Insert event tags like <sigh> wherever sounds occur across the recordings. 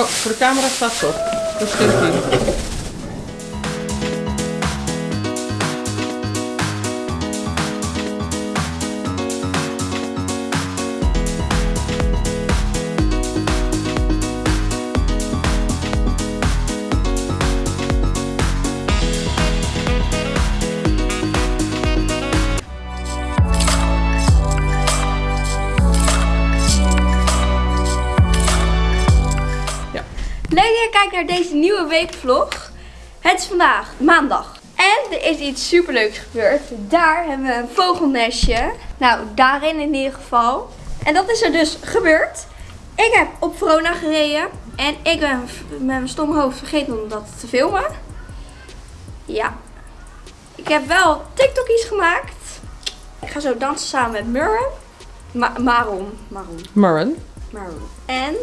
Oh, voor de camera staat het op. Dat is geen kijkt naar deze nieuwe weekvlog. Het is vandaag maandag. En er is iets superleuks gebeurd. Daar hebben we een vogelnestje. Nou, daarin in ieder geval. En dat is er dus gebeurd. Ik heb op Verona gereden. En ik ben met mijn stom hoofd vergeten om dat te filmen. Ja. Ik heb wel TikTokjes gemaakt. Ik ga zo dansen samen met Murren. Ma Maron. Maron. Maron, Maron. En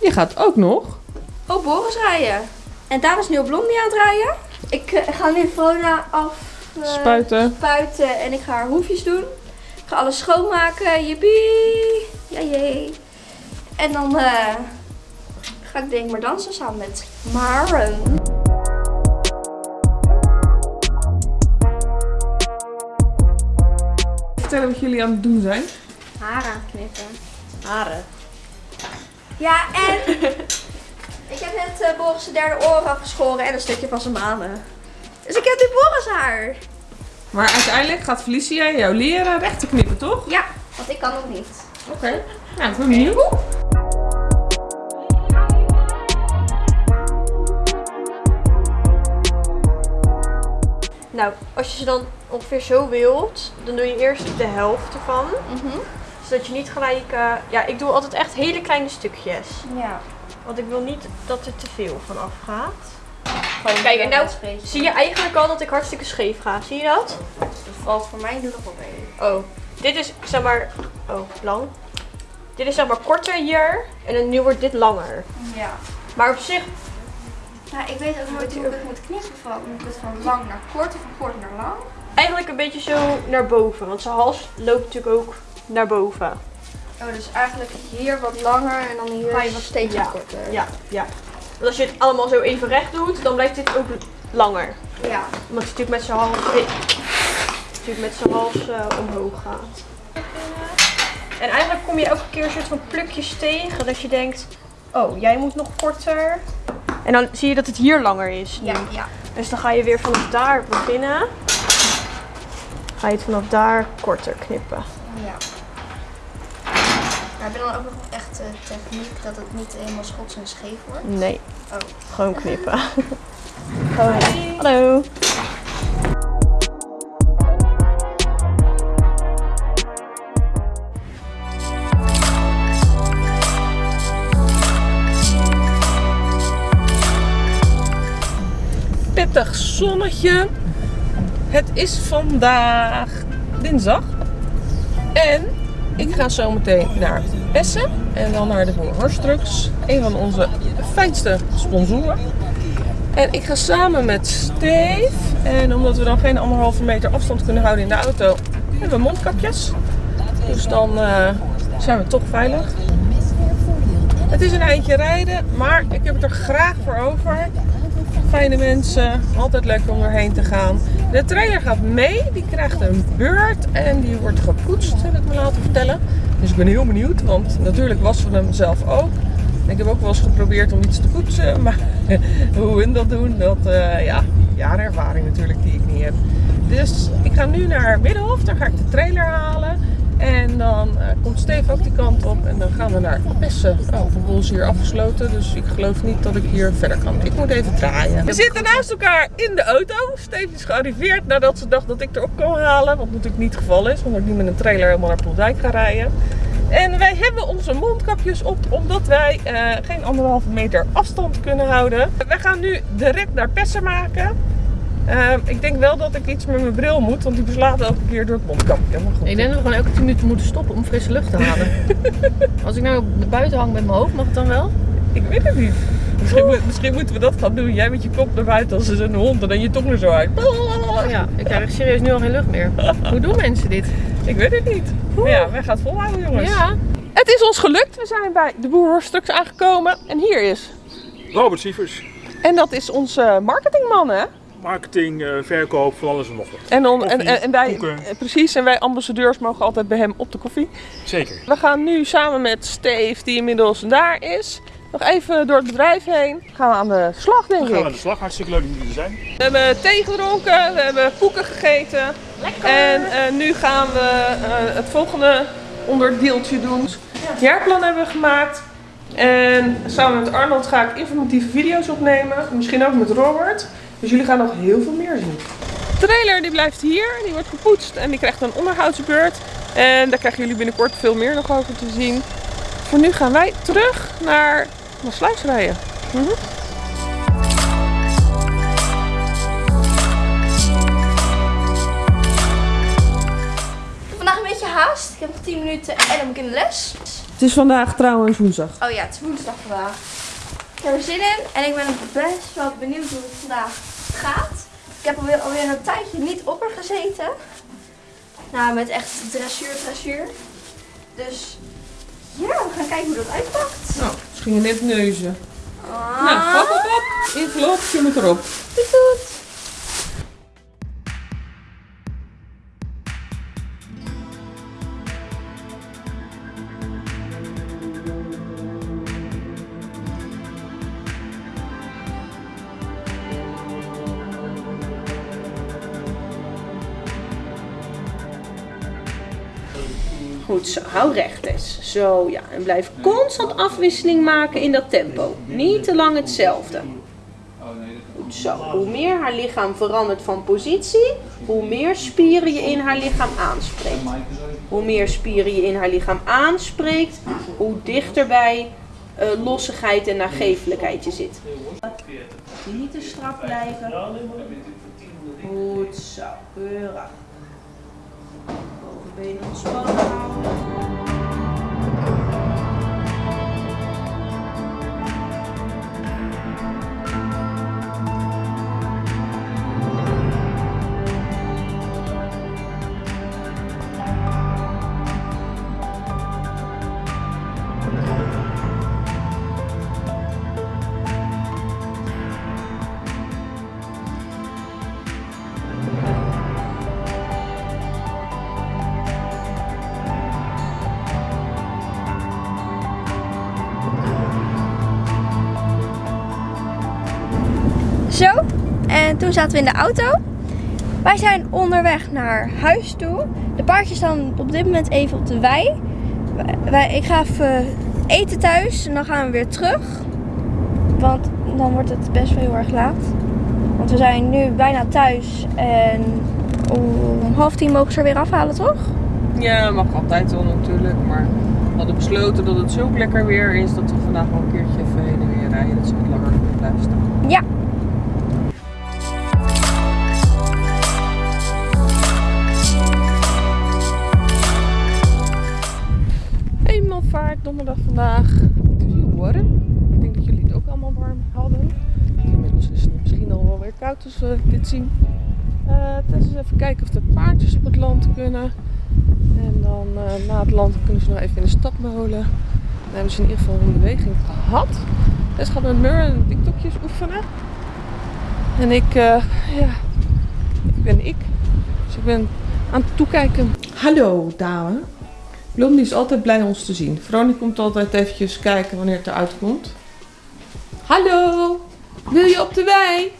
je gaat ook nog. Oh, Boris rijden. En daar is nu op Blondie aan het rijden. Ik eh, ga nu Verona af eh, Spuiten. spuiten en ik ga haar hoefjes doen. Ik ga alles schoonmaken. Jippie. Ja, jee. En dan eh, ga ik denk ik maar dansen samen met Maren. Vertellen wat jullie aan het doen zijn. Haar aanknippen. Haren. Ja, en <laughs> ik heb net eh, Boris' zijn derde oor afgeschoren en een stukje van zijn manen. Dus ik heb nu Boris haar. Maar uiteindelijk gaat Felicia jou leren recht te knippen, toch? Ja, want ik kan nog niet. Oké. Nou, ik ben benieuwd. Nou, als je ze dan ongeveer zo wilt, dan doe je eerst de helft ervan. Mhm. Zodat je niet gelijk... eh, ja, ik doe altijd echt hele kleine stukjes. Ja. Want ik wil niet dat er te veel van afgaat. Gewoon Kijk, en nou zie je eigenlijk al dat ik hartstikke scheef ga. Zie je dat? Dat valt voor mij nu nog wel mee. Oh, dit is zeg maar... Oh, lang. Dit is zeg maar korter hier. En dan nu wordt dit langer. Ja. Maar op zich, Nou, ik weet ook nooit hoe ik het moet knippen. Van, moet ik het van lang naar kort of van kort naar lang? eigenlijk een beetje zo naar boven. Want zijn hals loopt natuurlijk ook naar boven. Oh, dus eigenlijk hier wat langer en dan hier Ga je wat- steeds ja. korter. Ja, ja. Want als je het allemaal zo even recht doet, dan blijft dit ook langer. Ja. Omdat hij natuurlijk met zijn hals, eh, natuurlijk met zijn hals eh, omhoog gaat. En eigenlijk kom je elke keer een soort van plukjes tegen dat je denkt, oh jij moet nog korter. En dan zie je dat het hier langer is nu. Ja, ja. Dus dan ga je weer vanaf daar beginnen. Ga je het vanaf daar korter knippen. ja. Maar heb je dan ook nog echt de techniek dat het niet helemaal schots en scheef wordt? Nee, Oh. gewoon <laughs> knippen. Hallo. Pittig zonnetje. Het is vandaag dinsdag. En ik ga zo meteen naar Essen. En dan naar de Horstrucks. Een van onze fijnste sponsoren. En ik ga samen met Steve. En omdat we dan geen anderhalve meter afstand kunnen houden in de auto, hebben we mondkapjes. Dus dan eh, zijn we toch veilig. Het is een eindje rijden, maar ik heb het er graag voor over. Fijne mensen, altijd lekker om erheen te gaan. De trailer gaat mee, die krijgt een beurt en die wordt gepoetst, heb ik me laten vertellen. Dus ik ben heel benieuwd, want natuurlijk wassen we hem zelf ook. Ik heb ook wel eens geprobeerd om iets te poetsen, <laughs> maar hoe hun dat doen, dat eh ja, jaarenervaring natuurlijk die ik niet heb. Dus ik ga nu naar Middenhof, daar ga ik de trailer halen. En dan eh, komt Steve ook die kant op en dan gaan we naar Apessen. Oh, de hier afgesloten, dus ik geloof niet dat ik hier verder kan. Ik moet even draaien. We zitten naast elkaar in de auto. Steve is gearriveerd nadat ze dacht dat ik erop kon halen. Wat natuurlijk niet het geval is, omdat ik niet met een trailer helemaal naar Poeldijk ga rijden. En wij hebben onze mondkapjes op omdat wij eh, geen anderhalve meter afstand kunnen houden. Wij gaan nu de rit naar Pessen maken. Eh, ik denk wel dat ik iets met mijn bril moet, want die beslaat elke keer door het mondkapje. Maar goed. Ik denk dat we gewoon elke 10 minuten moeten stoppen om frisse lucht te halen. <laughs> Als ik nou buiten hang met mijn hoofd, mag het dan wel? Ik weet het niet. Misschien, moet- misschien moeten we dat gaan doen. Jij met je kop naar buiten als een hond en dan je tong er zo uit. Ja, ik krijg serieus nu al geen lucht meer. Hoe doen mensen dit? Ik weet het niet. Maar ja, wij gaan het volhouden jongens. Ja, Het is ons gelukt. We zijn bij de Boerhorstrucks aangekomen. En hier is. Robert Sievers, En dat is onze marketingman, hè? Marketing, eh, verkoop, van alles en nog wat. En, on- en, Koffie, en, en wij, koeken. eh, precies, en wij ambassadeurs mogen altijd bij hem op de koffie. Zeker. We gaan nu samen met Steve, die inmiddels daar is, nog even door het bedrijf heen. Gaan we aan de slag, denk Dan gaan we aan de slag. Hartstikke leuk dat jullie er zijn. We hebben thee gedronken, we hebben koeken gegeten. En eh, nu gaan we eh, het volgende onderdeeltje doen. Het jaarplan hebben we gemaakt. En samen met Arnold ga ik informatieve video's opnemen. Misschien ook met Robert. Dus jullie gaan nog heel veel meer zien. De trailer die blijft hier, die wordt gepoetst en die krijgt een onderhoudsbeurt. En daar krijgen jullie binnenkort veel meer nog over te zien. Voor nu gaan wij terug naar Maasluis rijden. Ik heb vandaag een beetje haast. Ik heb nog 10 minuten en dan moet ik in de les. Het is vandaag trouwens woensdag. Oh ja, het is woensdag vandaag. Ik heb er zin in en ik ben best wel benieuwd hoe het vandaag gaat. Ik heb alweer, alweer een tijdje niet op er gezeten. Nou, met echt dressuur, dressuur. Dus ja, we gaan kijken hoe dat uitpakt. Nou, ze gingen net neuzen. Ah. Nou, pop, pop, pop. Envelop, je moet erop. Doet, doet. Goed hou recht eens. Zo ja, en blijf constant afwisseling maken in dat tempo. Niet te lang hetzelfde. Hoe meer haar lichaam verandert van positie, hoe meer spieren je in haar lichaam aanspreekt. Hoe meer spieren je in haar lichaam aanspreekt, hoe dichter bij eh, lossigheid en nagevelijkheid je zit. Niet te strak blijven. Goed zo. bem nos en toen zaten we in de auto. Wij zijn onderweg naar huis toe. De paardjes staan op dit moment even op de wei. Wij- ik ga even eten thuis en dan gaan we weer terug. Want dan wordt het best wel heel erg laat. Want we zijn nu bijna thuis en om half tien mogen ze er weer afhalen, toch? Ja, mag altijd wel natuurlijk. Maar we hadden besloten dat het zo lekker weer is dat we vandaag wel een keertje even heen en weer rijden. Dat ze wat langer kunnen blijven staan. Ja. Vandaag. Het is heel warm. Ik denk dat jullie het ook allemaal warm hadden. Inmiddels is het misschien al wel weer koud als we dit zien. Dus eens even kijken of de paardjes op het land kunnen. En dan eh, na het land kunnen ze nog even in de stad molen. Dan hebben ze in ieder geval een beweging gehad. Dus gaat met Mur en TikTokjes oefenen. En ik, eh, ja, ik ben ik. Dus ik ben aan het toekijken. Hallo dame. Blondie is altijd blij ons te zien. Veronie komt altijd eventjes kijken wanneer het eruit komt. Hallo, wil je op de wei?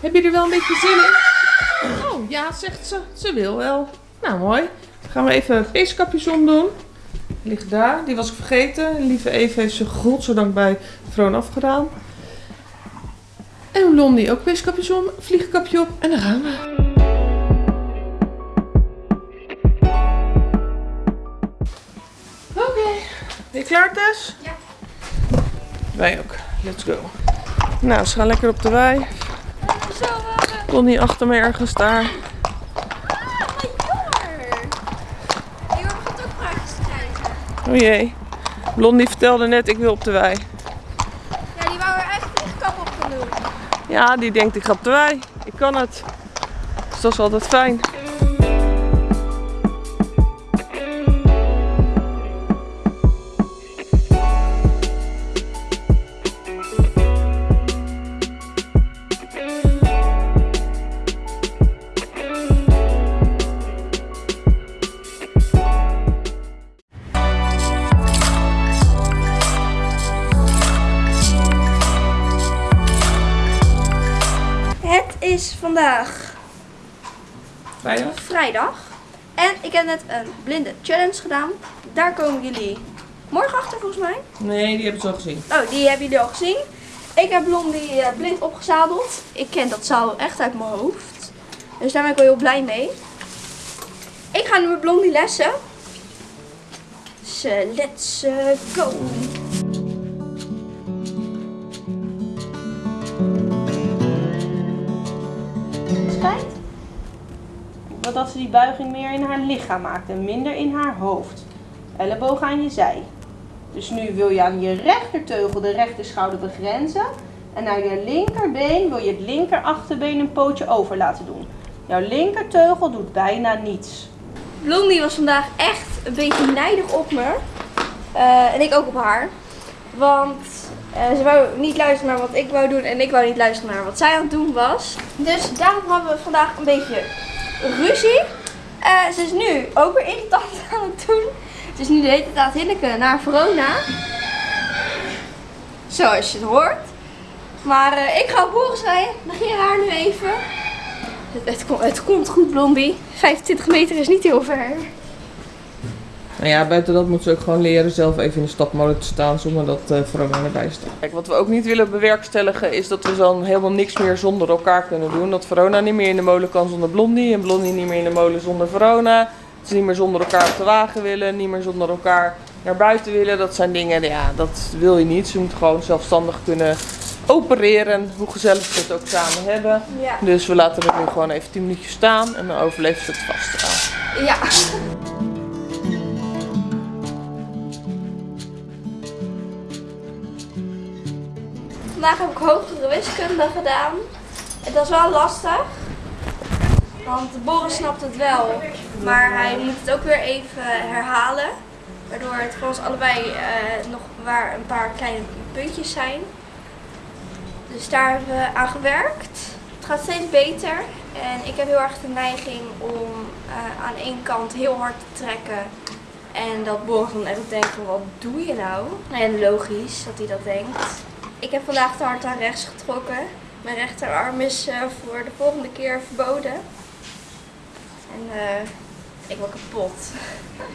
Heb je er wel een beetje zin in? Oh ja, zegt ze. Ze wil wel. Nou mooi. Dan gaan we even peeskapjes omdoen. Die ligt daar. Die was ik vergeten. Lieve Eve heeft ze godzijdank bij Vroon afgedaan. En Blondie ook peeskapjes om. Vliegkapje op. En dan gaan we. Klaar Tess? Ja. Wij ook. Let's go. Nou, ze gaan lekker op de wei. Zo, uh, Blondie achter me ergens daar. jammer. Die hoor gaat ook praatjes te krijgen. Oh jee. Blondie vertelde net, ik wil op de wei. Ja, die wou er echt vliegkap op gaan doen. Ja, die denkt, ik ga op de wei. Ik kan het. Dus dat is altijd fijn. Vrijdag? vrijdag. En ik heb net een blinde challenge gedaan. Daar komen jullie morgen achter volgens mij. Nee, die hebben ze al gezien. Oh, die hebben jullie al gezien. Ik heb Blondie eh, blind opgezadeld. Ik ken dat zaal echt uit mijn hoofd. Dus daar ben ik wel heel blij mee. Ik ga nu met Blondie lessen. Dus eh, let's eh, go. Dat ze die buiging meer in haar lichaam maakt en minder in haar hoofd. Elleboog aan je zij. Dus nu wil je aan je rechterteugel de rechterschouder begrenzen. En naar je linkerbeen wil je het linker achterbeen een pootje over laten doen. Jouw linkerteugel doet bijna niets. Blondie was vandaag echt een beetje nijdig op me. Eh, en ik ook op haar. Want eh, ze wou niet luisteren naar wat ik wou doen en ik wou niet luisteren naar wat zij aan het doen was. Dus daarom hebben we vandaag een beetje ruzie. Eh, ze is nu ook weer irritant <laughs> aan het doen. Ze is nu de hele tijd aan het naar Verona. Zoals je het hoort. Maar eh, ik ga Boris rijden. Negeer haar nu even. Het, het komt goed, Blondie. 25 meter is niet heel ver. Nou ja, buiten dat moet ze ook gewoon leren zelf even in de stapmolen te staan zonder dat uh, Verona erbij staat. Kijk, wat we ook niet willen bewerkstelligen is dat we dan helemaal niks meer zonder elkaar kunnen doen. Dat Verona niet meer in de molen kan zonder Blondie en Blondie niet meer in de molen zonder Verona. Dat ze niet meer zonder elkaar op de wagen willen, niet meer zonder elkaar naar buiten willen. Dat zijn dingen, ja, dat wil je niet. Ze moeten gewoon zelfstandig kunnen opereren, hoe gezellig ze het ook samen hebben. Ja. Dus we laten het nu gewoon even 10 minuutjes staan en dan overleeft ze het vast wel. Ja. Vandaag heb ik hogere wiskunde gedaan. Het was wel lastig. Want Boris snapt het wel. Maar hij moet het ook weer even herhalen. Waardoor het voor ons allebei eh, nog waar een paar kleine puntjes zijn. Dus daar hebben we aan gewerkt. Het gaat steeds beter. En ik heb heel erg de neiging om eh, aan één kant heel hard te trekken. En dat Boris dan echt denkt wat doe je nou? En logisch dat hij dat denkt. Ik heb vandaag te hard aan rechts getrokken. Mijn rechterarm is eh, voor de volgende keer verboden. En eh, ik ben kapot.